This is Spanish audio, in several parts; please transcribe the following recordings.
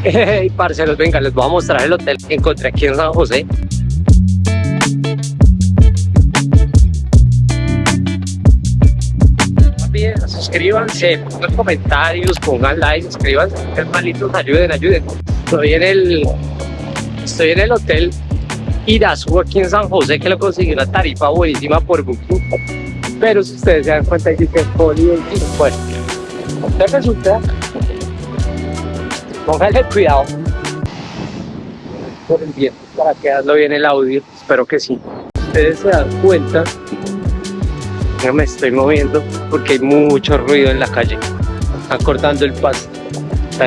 Hey, parceros, venga, les voy a mostrar el hotel que encontré aquí en San José. Suscríbanse, pongan comentarios, pongan likes, suscríbanse, hermanitos, ayuden, ayuden. Estoy en el, estoy en el hotel Irazú aquí en San José que lo conseguí una tarifa buenísima por Booking. Pero si ustedes se dan cuenta, dice que es Holiday Bueno, entonces póngale cuidado. Por el viento para quedarlo bien el audio espero que sí. Ustedes se dan cuenta ya me estoy moviendo porque hay mucho ruido en la calle están cortando el paso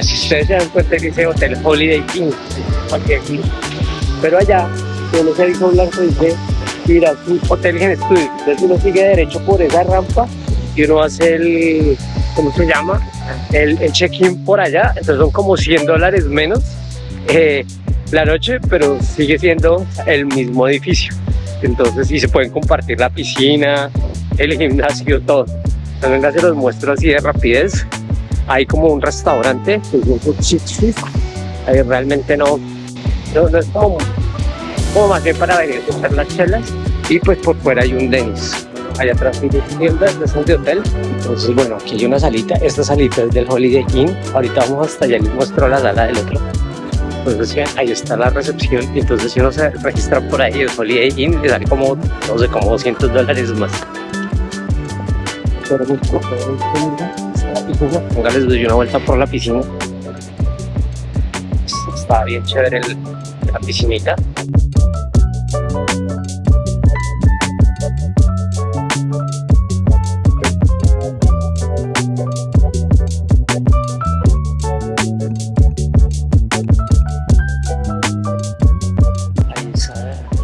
si ustedes se dan cuenta que dice Hotel Holiday King aquí pero allá solo se hizo blanco dice mira Hotel Gen Studio entonces uno sigue derecho por esa rampa y uno hace el ¿cómo se llama? el, check-in por allá, entonces son como 100 dólares menos eh, la noche, pero sigue siendo el mismo edificio. Entonces, sí se pueden compartir la piscina, el gimnasio, todo. Venga, se los muestro así de rapidez. Hay como un restaurante, ahí realmente no, no, es como, como más bien para venir a las chelas. Y pues por fuera hay un Denis allá atrás hay tiendas de de hotel. Entonces bueno aquí hay una salita esta salita es del Holiday Inn. Ahorita vamos hasta allá les muestro la sala del otro. Entonces ahí está la recepción. Y entonces si uno se registra por ahí el Holiday Inn le sale como no sé como 200 dólares más. Les doy una vuelta por la piscina. Está bien chévere la piscinita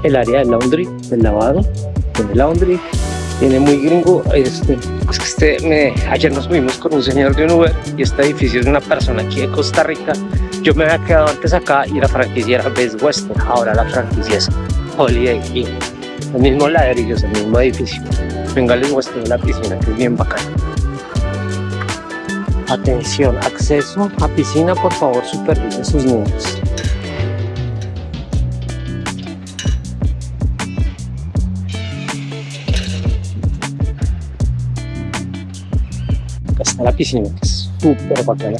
el área del laundry, del lavado, el laundry. Tiene muy gringo. Este, este, ayer nos fuimos con un señor de un Uber y este edificio es de una persona aquí de Costa Rica. Yo me había quedado antes acá y la franquicia era Best Western. Ahora la franquicia es Holiday Inn. El mismo ladrillos, el mismo edificio. Venga, les muestro la piscina que es bien bacana. Atención, acceso a piscina, por favor, supervisen sus niños. La piscina, es súper bacana.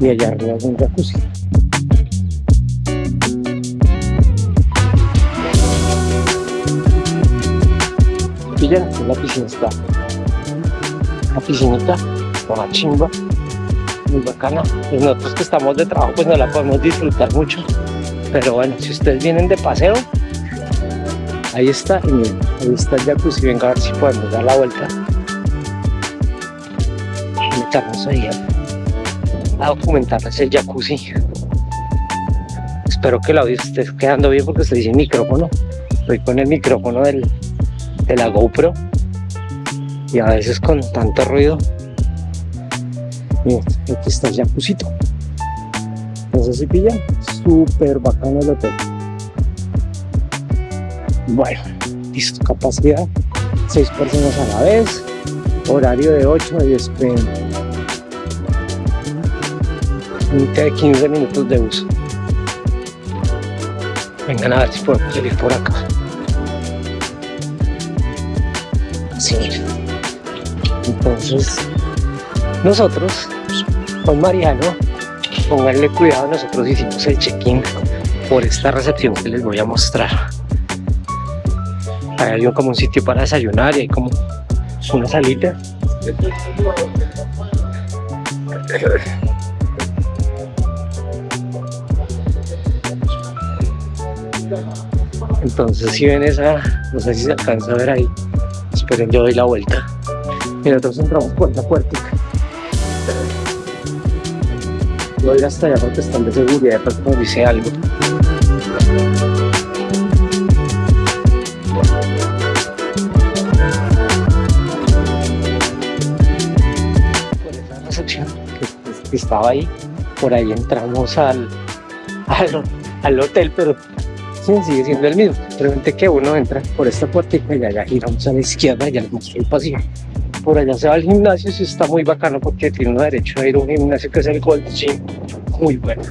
Y allá arriba hay un jacuzzi. Y ya, la piscina está. La piscinita, la chimba, muy bacana. Y nosotros que estamos de trabajo, pues no la podemos disfrutar mucho pero bueno si ustedes vienen de paseo ahí está y miren, ahí está el jacuzzi. Venga a ver si podemos dar la vuelta. Y ahí a, documentarles el jacuzzi. Espero que el audio esté quedando bien porque estoy sin micrófono. Estoy con el micrófono del, de la GoPro. Y a veces con tanto ruido. Miren, aquí está el jacuzito no sé si pillan súper bacano el hotel. Bueno listo capacidad 6 personas a la vez horario de 8 a 10 pm de 15 minutos de uso. Vengan a ver si podemos salir por acá. Así entonces nosotros con Mariano pónganle cuidado, nosotros hicimos el check-in por esta recepción que les voy a mostrar. Ahí hay como un sitio para desayunar y hay como una salita. Entonces si ven esa, no sé si se alcanza a ver ahí, esperen yo doy la vuelta. Y nosotros entramos por la puerta no ir hasta allá porque están de seguridad, de pronto dice algo. Por esa recepción que, estaba ahí, por ahí entramos al, al, al hotel, pero sigue siendo el mismo. Realmente que uno entra por esta puerta y allá giramos a la izquierda y muestro el pasillo. Por allá se va al gimnasio, sí está muy bacano porque tiene uno derecho a ir a un gimnasio que es el Gold Gym. Muy bueno.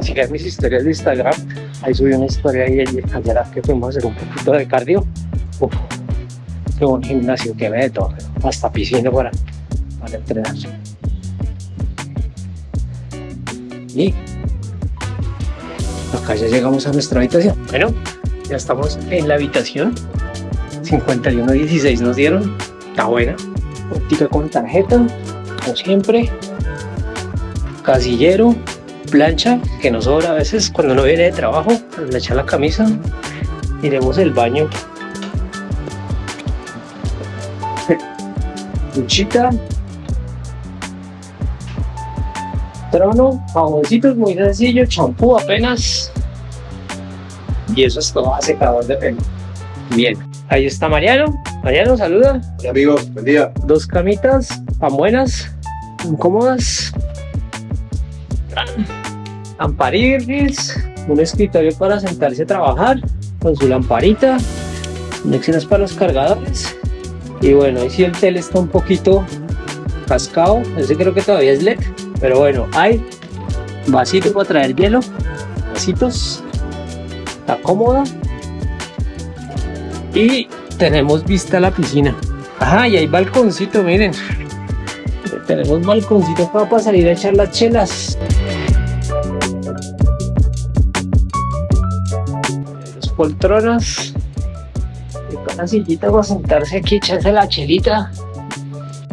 Sigan mis historias de Instagram. Ahí subí una historia y ayer que fuimos a hacer un poquito de cardio. Uf, qué buen gimnasio que ve de. Hasta piscina para, para entrenar. Y acá ya llegamos a nuestra habitación. Bueno, ya estamos en la habitación. 5116 nos dieron. Está buena. Óptica con tarjeta, como siempre. Casillero, plancha, que nos sobra a veces cuando uno viene de trabajo, le echa la camisa. Miremos el baño. Duchita. Trono, jaboncitos muy sencillo, champú apenas. Y eso es todo, secador de pelo. Bien, ahí está Mariano. Mariano, saluda. Hola amigos, buen día. Dos camitas, tan buenas, cómodas. Ampariris, un escritorio para sentarse a trabajar con su lamparita, conexiones para los cargadores. Y bueno, ahí sí el tele está un poquito cascado, ese creo que todavía es LED, pero bueno, hay vasito para traer hielo, vasitos, está cómoda. Y tenemos vista a la piscina. Ajá, y hay balconcito, miren. Tenemos balconcito para salir a echar las chelas. Dos poltronas. Y con la sillita para sentarse aquí, echarse la chelita.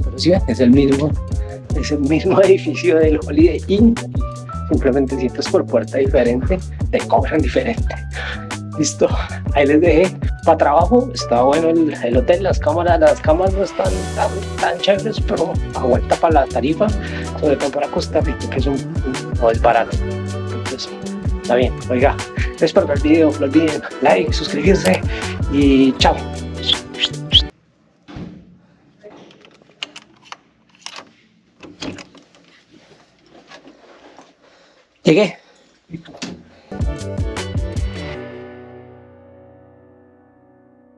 Pero sí, es el mismo, es el mismo edificio del Holiday Inn. Simplemente sientes por puerta diferente, te cobran diferente. Listo, ahí les dejé para trabajo está bueno el, el, hotel, las cámaras, las camas no están tan, tan chéveres, pero aguanta para la tarifa, sobre todo para Costa Rica, que es un, no es barato. Entonces, está bien, oiga, espero que el video, no olviden like, suscribirse y chao. Llegué.